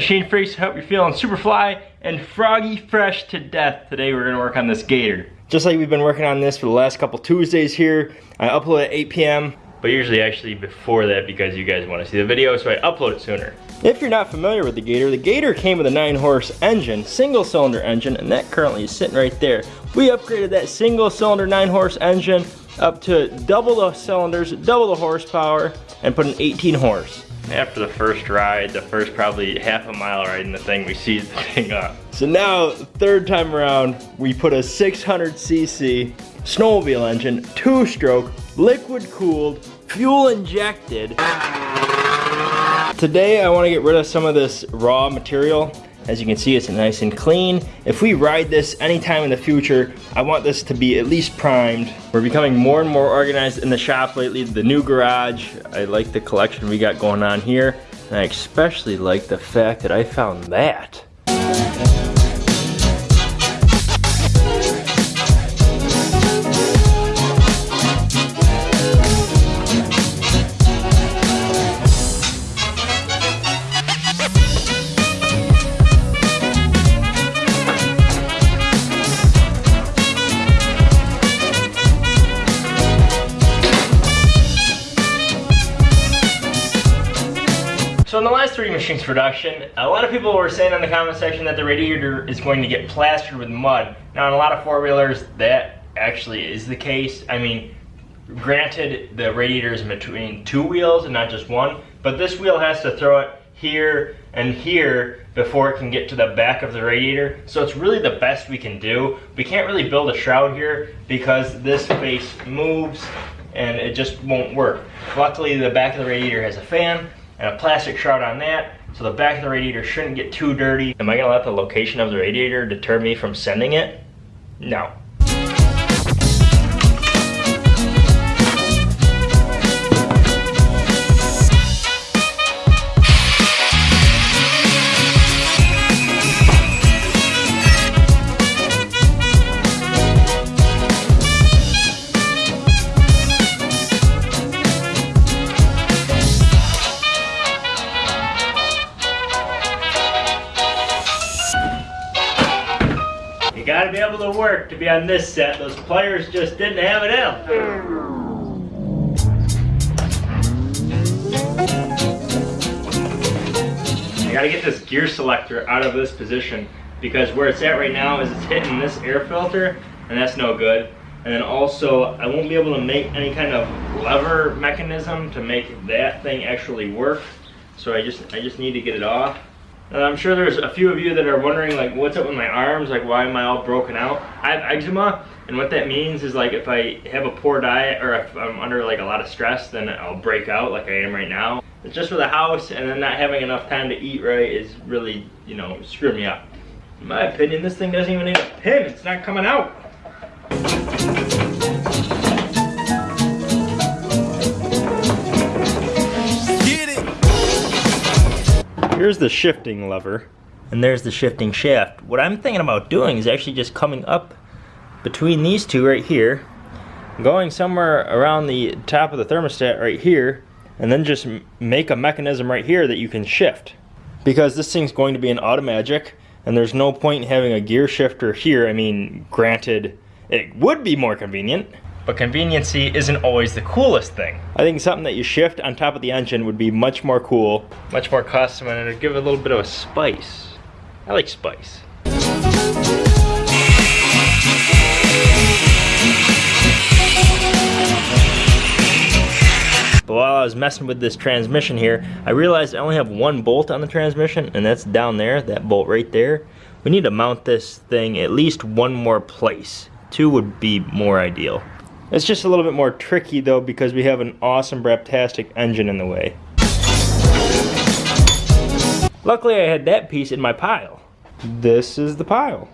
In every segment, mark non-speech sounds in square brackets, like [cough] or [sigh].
machine freaks? Hope you're feeling super fly and froggy fresh to death. Today we're gonna work on this gator. Just like we've been working on this for the last couple Tuesdays here. I upload at 8 p.m. But usually actually before that because you guys wanna see the video, so I upload it sooner. If you're not familiar with the Gator, the Gator came with a 9 horse engine, single cylinder engine, and that currently is sitting right there. We upgraded that single cylinder 9 horse engine up to double the cylinders, double the horsepower, and put an 18 horse. After the first ride, the first probably half a mile riding the thing, we seized the [laughs] thing up. So now, third time around, we put a 600cc snowmobile engine, two stroke, liquid cooled, fuel injected. Today I want to get rid of some of this raw material as you can see, it's nice and clean. If we ride this anytime in the future, I want this to be at least primed. We're becoming more and more organized in the shop lately. The new garage, I like the collection we got going on here. And I especially like the fact that I found that. Machines production, a lot of people were saying in the comment section that the radiator is going to get plastered with mud. Now in a lot of four-wheelers, that actually is the case. I mean, granted, the radiator is between two wheels and not just one, but this wheel has to throw it here and here before it can get to the back of the radiator. So it's really the best we can do. We can't really build a shroud here because this face moves and it just won't work. Luckily, the back of the radiator has a fan, and a plastic shroud on that so the back of the radiator shouldn't get too dirty. Am I gonna let the location of the radiator deter me from sending it? No. On this set. Those players just didn't have it in. I gotta get this gear selector out of this position because where it's at right now is it's hitting this air filter and that's no good. And then also, I won't be able to make any kind of lever mechanism to make that thing actually work. So I just, I just need to get it off. Uh, I'm sure there's a few of you that are wondering like what's up with my arms, like why am I all broken out? I have eczema and what that means is like if I have a poor diet or if I'm under like a lot of stress then I'll break out like I am right now. It's just for the house and then not having enough time to eat right is really, you know, screwing me up. In my opinion, this thing doesn't even need a pin, it's not coming out. Here's the shifting lever, and there's the shifting shaft. What I'm thinking about doing is actually just coming up between these two right here, going somewhere around the top of the thermostat right here, and then just make a mechanism right here that you can shift. Because this thing's going to be an Automagic, and there's no point in having a gear shifter here. I mean, granted, it would be more convenient, but conveniency isn't always the coolest thing. I think something that you shift on top of the engine would be much more cool, much more custom, and it'd give it a little bit of a spice. I like spice. But while I was messing with this transmission here, I realized I only have one bolt on the transmission, and that's down there, that bolt right there. We need to mount this thing at least one more place. Two would be more ideal. It's just a little bit more tricky though because we have an awesome Braptastic engine in the way. Luckily I had that piece in my pile. This is the pile.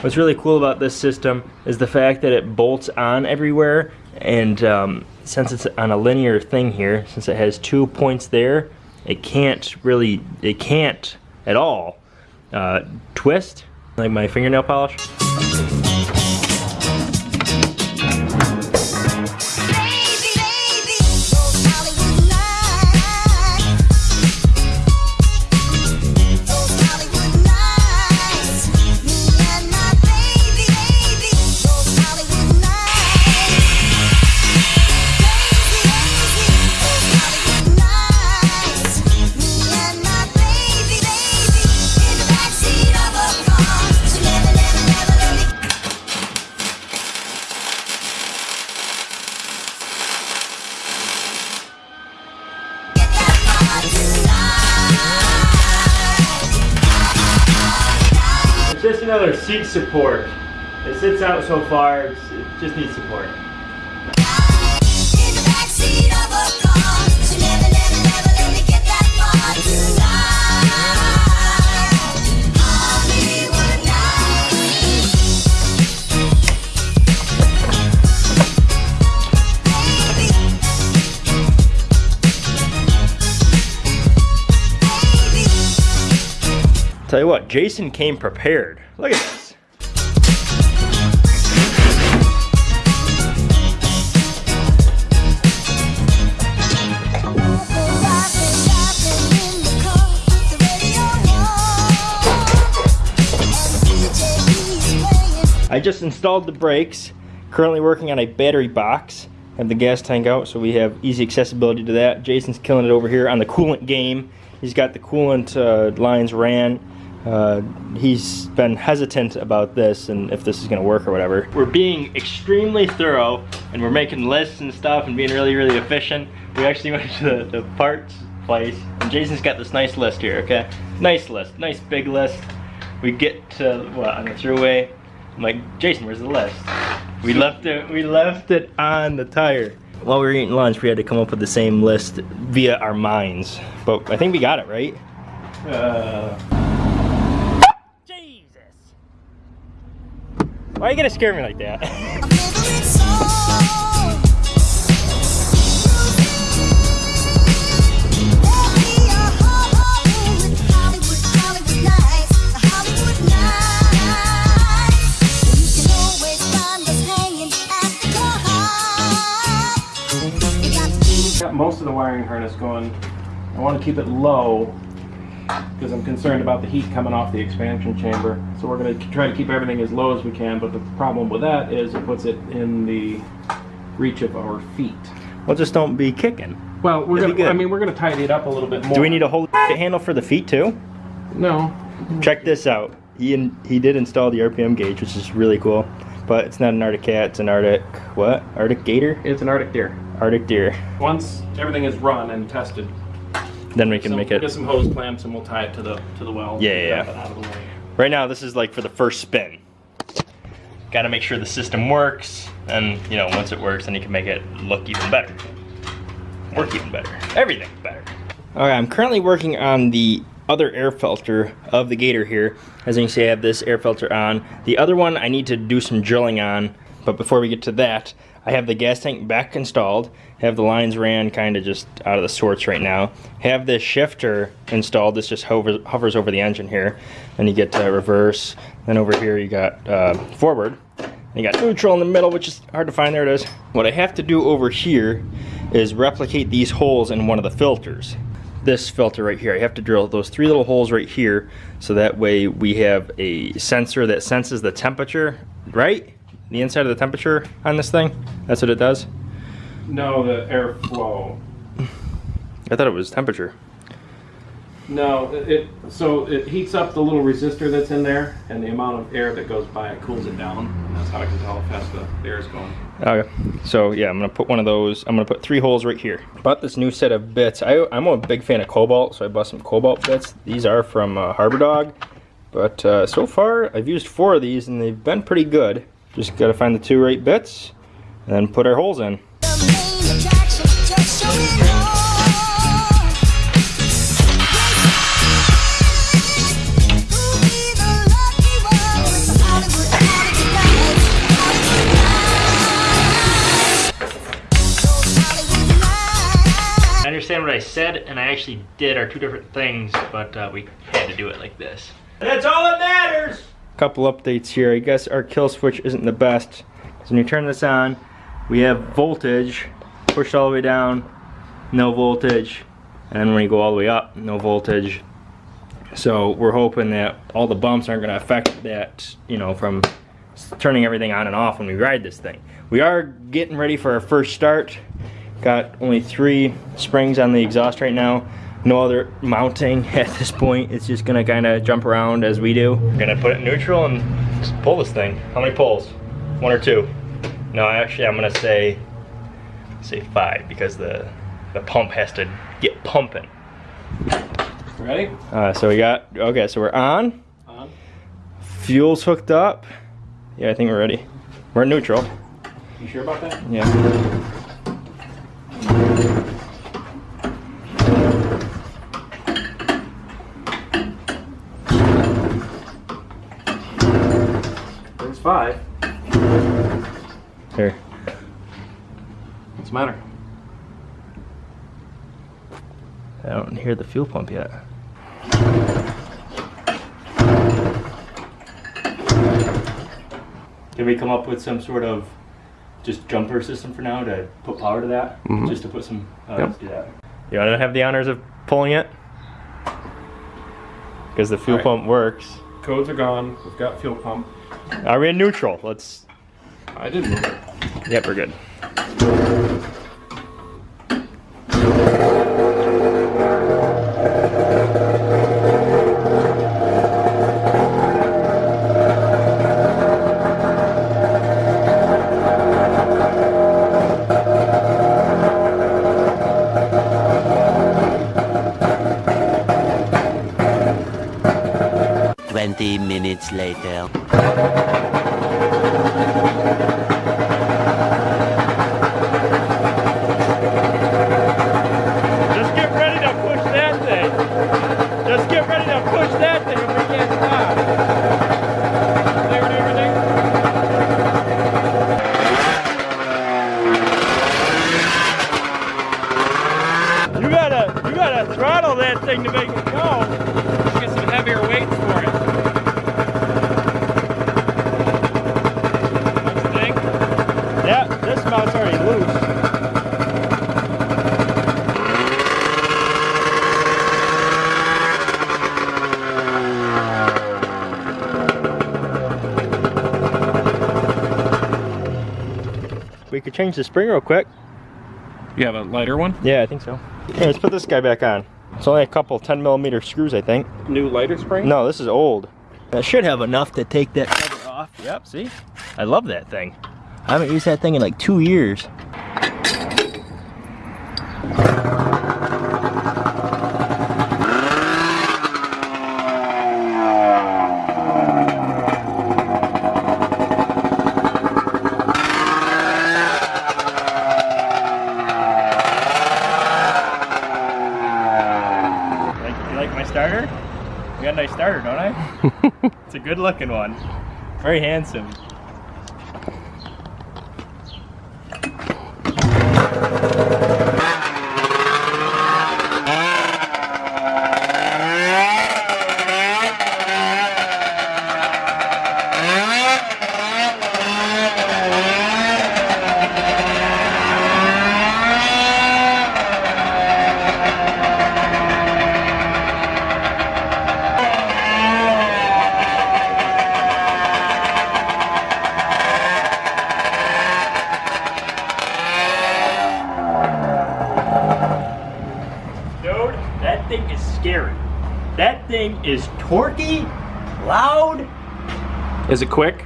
What's really cool about this system is the fact that it bolts on everywhere and um, since it's on a linear thing here, since it has two points there, it can't really, it can't at all uh, twist like my fingernail polish. Just another seat support. It sits out so far, it just needs support. Tell you what, Jason came prepared. Look at this. I just installed the brakes. Currently working on a battery box. Have the gas tank out, so we have easy accessibility to that. Jason's killing it over here on the coolant game. He's got the coolant uh, lines ran. Uh, he's been hesitant about this and if this is going to work or whatever. We're being extremely thorough and we're making lists and stuff and being really, really efficient. We actually [laughs] went to the, the parts place and Jason's got this nice list here, okay? Nice list, nice big list. We get to, what, on the throughway. I'm like, Jason, where's the list? We left it, we left it on the tire. While we were eating lunch, we had to come up with the same list via our minds. But I think we got it, right? Uh, Why are you gonna scare me like that? [laughs] Got most of the wiring harness going. I want to keep it low because I'm concerned about the heat coming off the expansion chamber. So we're going to try to keep everything as low as we can, but the problem with that is it puts it in the reach of our feet. well, just don't be kicking. Well, we're It'd be going to I mean, we're going to tidy it up a little bit more. Do we need a whole [laughs] handle for the feet too? No. Check this out. He in, he did install the RPM gauge, which is really cool. But it's not an Arctic cat, it's an Arctic what? Arctic gator? It's an Arctic Deere. Arctic Deere. Once everything is run and tested, Then we can so make it. get some hose clamps and we'll tie it to the to the well. Yeah, yeah, Dump it out of the way. Right now, this is like for the first spin. Got to make sure the system works, and you know, once it works, then you can make it look even better, work even better, everything better. All right, I'm currently working on the other air filter of the Gator here. As you can see, I have this air filter on. The other one I need to do some drilling on, but before we get to that, I have the gas tank back installed. Have the lines ran kind of just out of the sorts right now. Have this shifter installed. This just hovers, hovers over the engine here. Then you get to reverse. Then over here you got uh, forward. You got neutral in the middle, which is hard to find. There it is. What I have to do over here is replicate these holes in one of the filters. This filter right here. I have to drill those three little holes right here so that way we have a sensor that senses the temperature, right? The inside of the temperature on this thing. That's what it does. No, the airflow. I thought it was temperature. No, it, so it heats up the little resistor that's in there, and the amount of air that goes by it cools it down. And that's how I can tell how fast the air is going. Okay, so yeah, I'm gonna put one of those. I'm gonna put three holes right here. Bought this new set of bits. I, I'm a big fan of Cobalt, so I bought some Cobalt bits. These are from uh, Harbor Dog, but uh, so far I've used four of these and they've been pretty good. Just gotta find the two right bits and then put our holes in. the main attraction, just show it all. Who'll be the lucky one? Hollywood, Hollywood nights, Hollywood nights. Those Hollywood nights. I understand what I said and I actually did are two different things, but uh, we had to do it like this. That's all that matters! Couple updates here. I guess our kill switch isn't the best. When you turn this on, we have voltage pushed all the way down, no voltage. And then when you go all the way up, no voltage. So we're hoping that all the bumps aren't going to affect that, you know, from turning everything on and off when we ride this thing. We are getting ready for our first start. Got only three springs on the exhaust right now. No other mounting [laughs] at this point. It's just gonna kind of jump around as we do. We're gonna put it in neutral and just pull this thing. How many pulls? One or two? No, actually I'm gonna say say five because the the pump has to get pumping. Ready? Uh, so we got okay. So we're on. On. Fuel's hooked up. Yeah, I think we're ready. We're in neutral. You sure about that? Yeah. There's five. Here. What's the matter? I don't hear the fuel pump yet. Can we come up with some sort of just jumper system for now to put power to that? Just to put some. Uh, Yep. Let's do that. You want to have the honors of pulling it? Because the fuel Alright. pump works. Codes are gone. We've got fuel pump. Are we in neutral? Let's. I did move it. Yep, we're good. Twenty minutes later. Just get ready to push that thing. Just get ready to push that thing if we can't stop. Clear everything? You gotta, you gotta throttle that thing to make it go. Let's get some heavier weights for it. Don't you think? Yeah, this mount's already loose. We could change the spring real quick. You have a lighter one? Yeah, I think so. Here, let's put this guy back on. It's only a couple 10 millimeter screws, I think. New lighter spring? No, this is old. That should have enough to take that cover off. Yep, see? I love that thing. I haven't used that thing in like two years. Like, you like my starter? I got a nice starter, don't I? [laughs] it's a good looking one. Very handsome. Dude, that thing is scary. That thing is torquey, loud. Is it quick?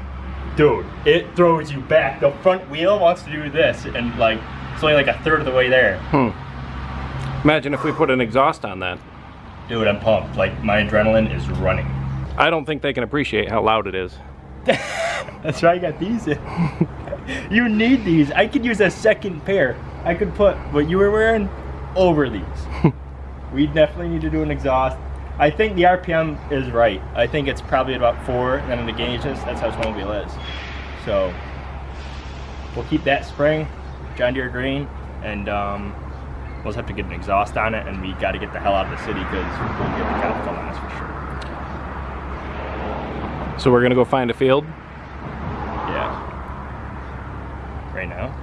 Dude, it throws you back. The front wheel wants to do this, and like, it's only like a third of the way there. Hmm. Imagine if we put an exhaust on that. Dude, I'm pumped. Like, my adrenaline is running. I don't think they can appreciate how loud it is. [laughs] That's why I got these [laughs] you need these. I could use a second pair. I could put what you were wearing over these. [laughs] we definitely need to do an exhaust. I think the RPM is right. I think it's probably about four, and then the gauges, that's how snowmobile is. So, we'll keep that spring, John Deere green, and um, we'll just have to get an exhaust on it, and we got to get the hell out of the city because we'll get the cops on us for sure. So we're gonna go find a field. Yeah. Right now?